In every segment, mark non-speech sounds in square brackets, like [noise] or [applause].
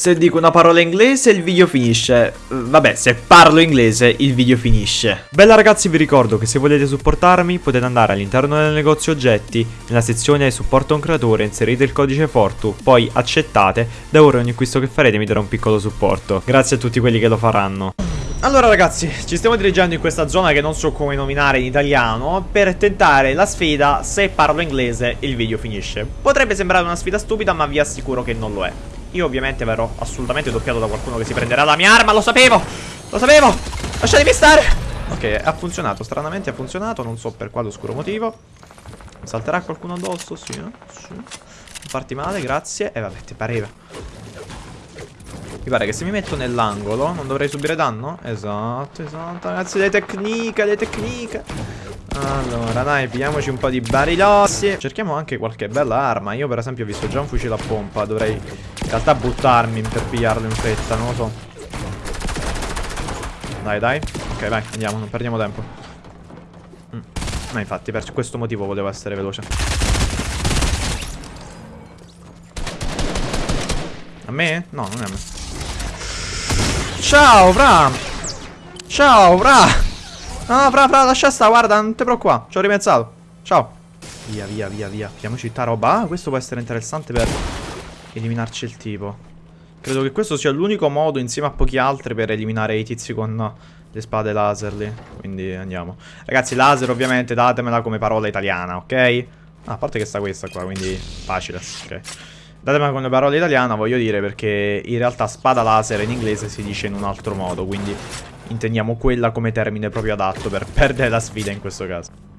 Se dico una parola inglese il video finisce. Vabbè, se parlo inglese il video finisce. Bella ragazzi, vi ricordo che se volete supportarmi potete andare all'interno del negozio oggetti, nella sezione supporto un creatore, inserite il codice Fortu, poi accettate, da ora ogni acquisto che farete mi darà un piccolo supporto. Grazie a tutti quelli che lo faranno. Allora ragazzi, ci stiamo dirigendo in questa zona che non so come nominare in italiano Per tentare la sfida se parlo inglese il video finisce Potrebbe sembrare una sfida stupida ma vi assicuro che non lo è Io ovviamente verrò assolutamente doppiato da qualcuno che si prenderà la mia arma, lo sapevo! Lo sapevo! Lasciatemi stare! Ok, ha funzionato, stranamente ha funzionato, non so per quale oscuro motivo Salterà qualcuno addosso? Sì, eh? sì. Non farti male, grazie E eh, vabbè, ti pareva mi pare che se mi metto nell'angolo non dovrei subire danno? Esatto, esatto, ragazzi, le tecniche, le tecniche. Allora, dai, pigliamoci un po' di barilossi. Cerchiamo anche qualche bella arma. Io, per esempio, ho visto già un fucile a pompa. Dovrei in realtà buttarmi per pigliarlo in fretta, non lo so. Dai, dai. Ok, vai, andiamo, non perdiamo tempo. Mm. Ma infatti, per questo motivo volevo essere veloce. A me? No, non è a me. Ciao, fra. Ciao, fra. No, fra, fra, lascia sta, guarda, non te preoccupare. Ci ho ripensato. Ciao. Via, via, via, via. Piamoci tutta roba. Ah, questo può essere interessante per eliminarci il tipo. Credo che questo sia l'unico modo, insieme a pochi altri, per eliminare i tizi con le spade laser lì. Quindi andiamo. Ragazzi, laser ovviamente datemela come parola italiana, ok? Ah, a parte che sta questa qua, quindi facile. Ok. Datemi con le parole italiane, voglio dire, perché in realtà spada laser in inglese si dice in un altro modo, quindi intendiamo quella come termine proprio adatto per perdere la sfida in questo caso.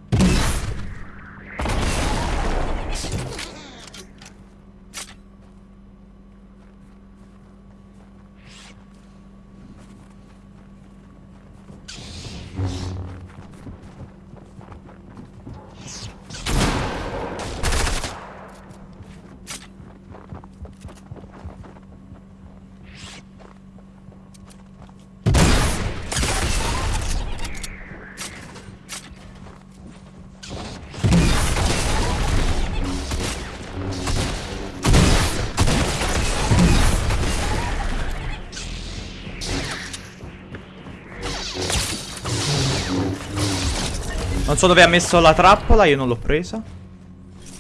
So dove ha messo la trappola, io non l'ho presa.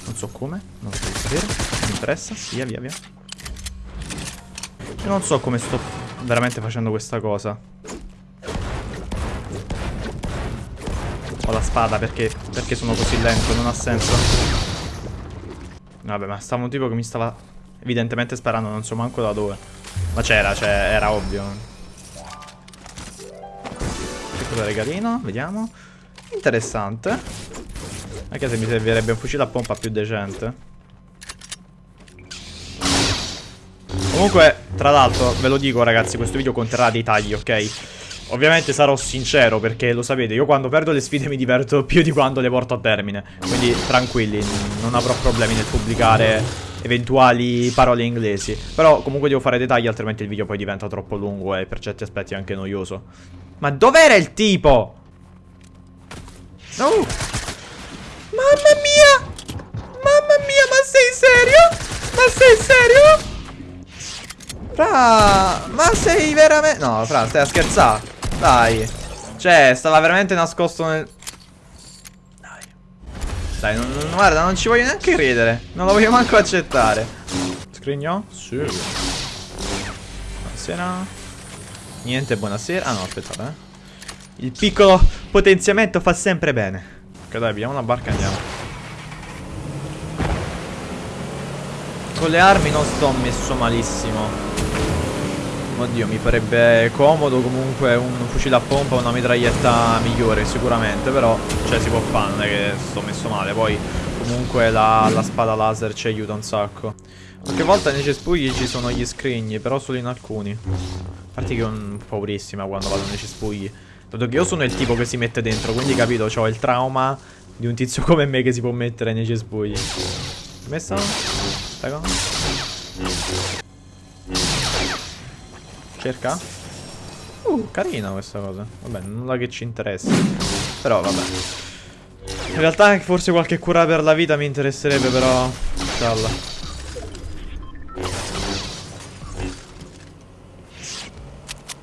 Non so come, non so sapere. Non mi interessa. Via, via, via. Io non so come sto veramente facendo questa cosa. Ho la spada perché, perché sono così lento, non ha senso. Vabbè, ma stava un tipo che mi stava evidentemente sparando, non so manco da dove. Ma c'era, cioè, era ovvio. Piccolo regalino, vediamo. Interessante. Anche se mi servirebbe un fucile a pompa più decente. Comunque, tra l'altro, ve lo dico ragazzi, questo video conterrà dei tagli, ok? Ovviamente sarò sincero perché lo sapete, io quando perdo le sfide mi diverto [laughs] più di quando le porto a termine. Quindi tranquilli, non avrò problemi nel pubblicare eventuali parole inglesi. Però comunque devo fare dettagli altrimenti il video poi diventa troppo lungo e per certi aspetti anche noioso. Ma dov'era il tipo? No! Mamma mia! Mamma mia, ma sei serio? Ma sei serio? Fra, ma sei veramente... No, Fra, stai a scherzare. Dai. Cioè, stava veramente nascosto nel... Dai. Dai, non, non, guarda, non ci voglio neanche credere. Non lo voglio manco accettare. Scrigno? Sì. Buonasera. Niente, buonasera. Ah no, aspettate, eh. Il piccolo potenziamento fa sempre bene. Ok, dai, abbiamo una barca andiamo. Con le armi non sto messo malissimo. Oddio, mi farebbe comodo comunque un fucile a pompa, una mitraglietta migliore sicuramente, però, cioè, si può fare, non è che sto messo male. Poi, comunque, la, la spada laser ci aiuta un sacco. Qualche volta nei cespugli ci sono gli scrigni, però solo in alcuni. A parte che ho paurissima quando vado nei cespugli. Dato che io sono il tipo che si mette dentro, quindi capito, ho il trauma di un tizio [laughs] come me che si può mettere nei cespugli. Messo? Prego. Cerca? Uh, carina questa cosa. Vabbè, nulla che ci interessa. Però, vabbè. In realtà forse qualche cura per la vita mi interesserebbe, però... Cialla.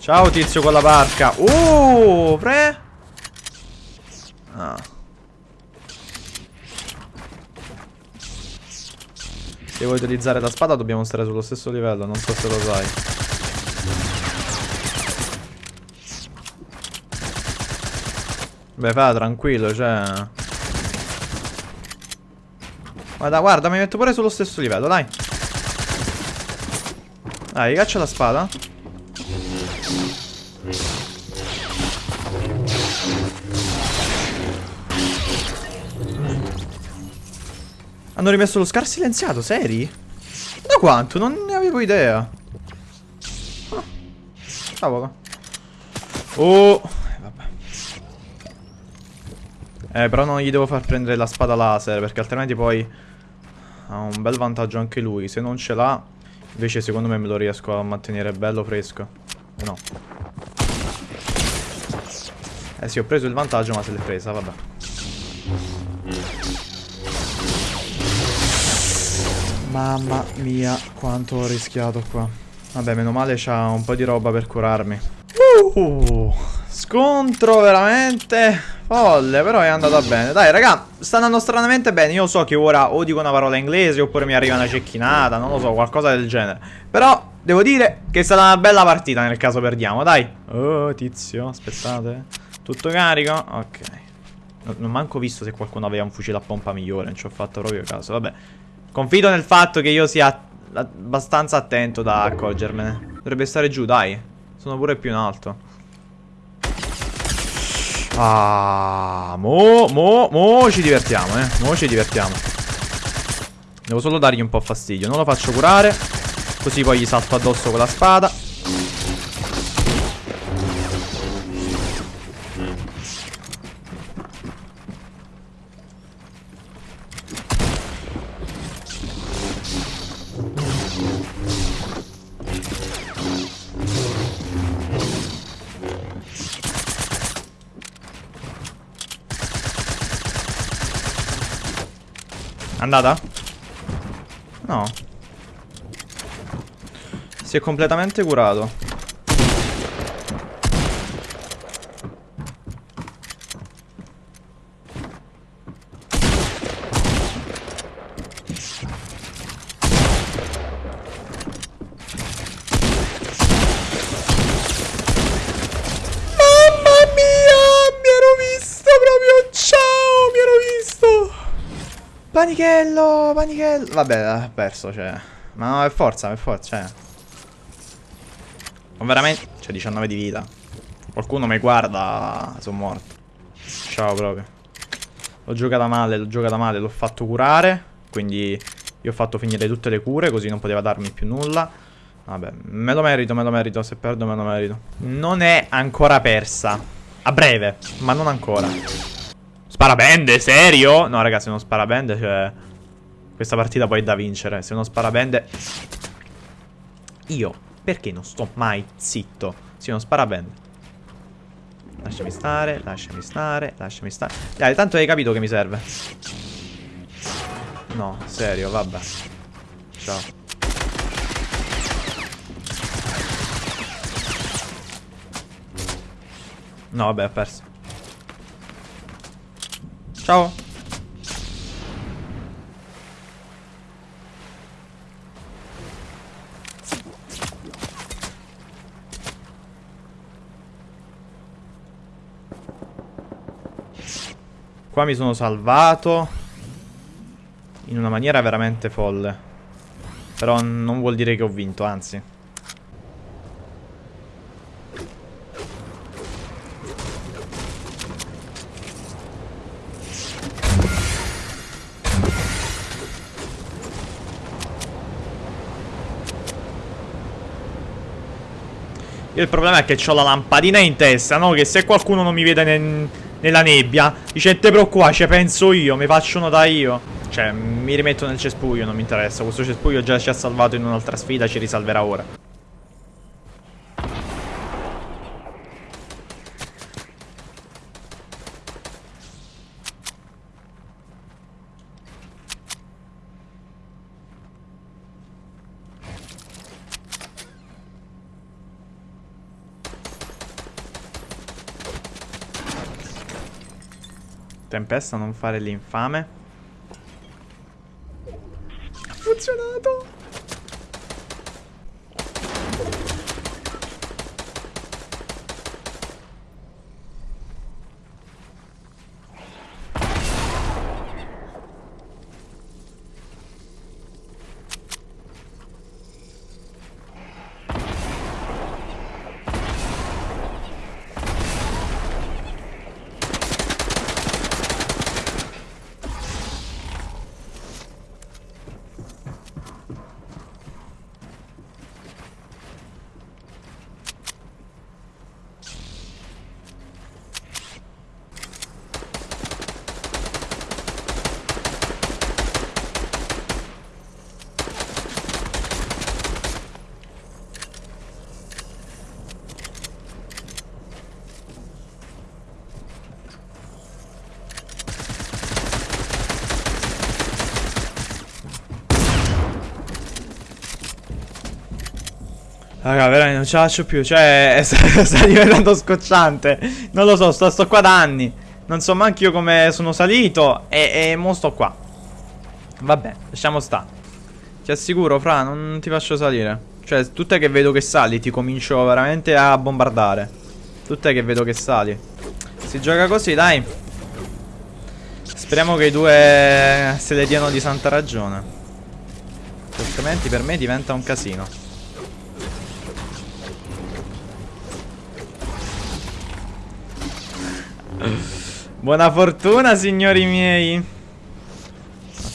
Ciao tizio con la barca. Uh, pre. Ah. Se vuoi utilizzare la spada dobbiamo stare sullo stesso livello, non so se lo sai. Beh, fa tranquillo, cioè... Guarda, guarda, mi metto pure sullo stesso livello, dai. Dai, caccia la spada. Hanno rimesso lo scar silenziato, seri? Da quanto? Non ne avevo idea. Ah. Cavolo. Oh. Eh, vabbè. Eh, però non gli devo far prendere la spada laser, perché altrimenti poi ha un bel vantaggio anche lui. Se non ce l'ha, invece secondo me me lo riesco a mantenere bello fresco. No. Eh sì, ho preso il vantaggio, ma se l'è presa, vabbè. Mamma mia, quanto ho rischiato qua. Vabbè, meno male c'ha un po' di roba per curarmi. Uh, scontro veramente folle, però è andata bene. Dai, raga, sta andando stranamente bene. Io so che ora o dico una parola inglese oppure mi arriva una cecchinata, non lo so, qualcosa del genere. Però devo dire che è stata una bella partita nel caso perdiamo, dai. Oh, tizio, aspettate. Tutto carico? Ok. Non manco visto se qualcuno aveva un fucile a pompa migliore, non ci ho fatto proprio caso. Vabbè. Confido nel fatto che io sia abbastanza attento da accorgermene. Dovrebbe stare giù, dai. Sono pure più in alto. Ah, mo, mo, mo ci divertiamo, eh. Mo ci divertiamo. Devo solo dargli un po' fastidio. Non lo faccio curare. Così poi gli salto addosso con la spada. Andata? No Si è completamente curato Panichello, panichello. Vabbè, ha perso, cioè. Ma no, è forza, è forza, cioè. Ma veramente... C'è 19 di vita. Qualcuno mi guarda, sono morto. Ciao proprio. L'ho giocata male, l'ho giocata male, l'ho fatto curare. Quindi io ho fatto finire tutte le cure, così non poteva darmi più nulla. Vabbè, me lo merito, me lo merito. Se perdo me lo merito. Non è ancora persa. A breve, ma non ancora. Sparabende, serio? No, ragazzi, uno sparabende, cioè... Questa partita poi è da vincere. Se uno sparabende... Io, perché non sto mai zitto? Se uno sparabende. Lasciami stare, lasciami stare, lasciami stare. Dai, tanto hai capito che mi serve. No, serio, vabbè. Ciao. No, vabbè, ha perso. Ciao. Qua mi sono salvato In una maniera veramente folle Però non vuol dire che ho vinto, anzi il problema è che ho la lampadina in testa, no? Che se qualcuno non mi vede ne nella nebbia. Dice te preoccupare, ci penso io, mi faccio notare io. Cioè, mi rimetto nel cespuglio, non mi interessa. Questo cespuglio già ci ha salvato in un'altra sfida, ci risalverà ora Tempesta, non fare l'infame. Ha funzionato! Raga, veramente non ce la faccio più. Cioè, [laughs] sta, diventando scocciante. Non lo so, sto, sto qua da anni. Non so manco io come sono salito. E, e mo sto qua. Vabbè, lasciamo sta. Ti assicuro, Fra, non ti faccio salire. Cioè, tutte che vedo che sali, ti comincio veramente a bombardare. Tutte che vedo che sali. Si gioca così, dai. Speriamo che i due se le diano di santa ragione. Altrimenti per me diventa un casino. Buona fortuna, signori miei.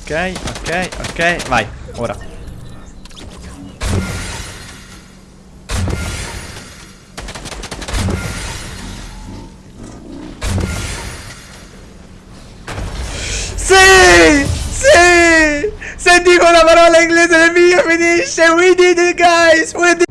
Ok, ok, ok. Vai, ora. Sì! Sì! Se dico una parola inglese nel video finisce! We did it, guys! We did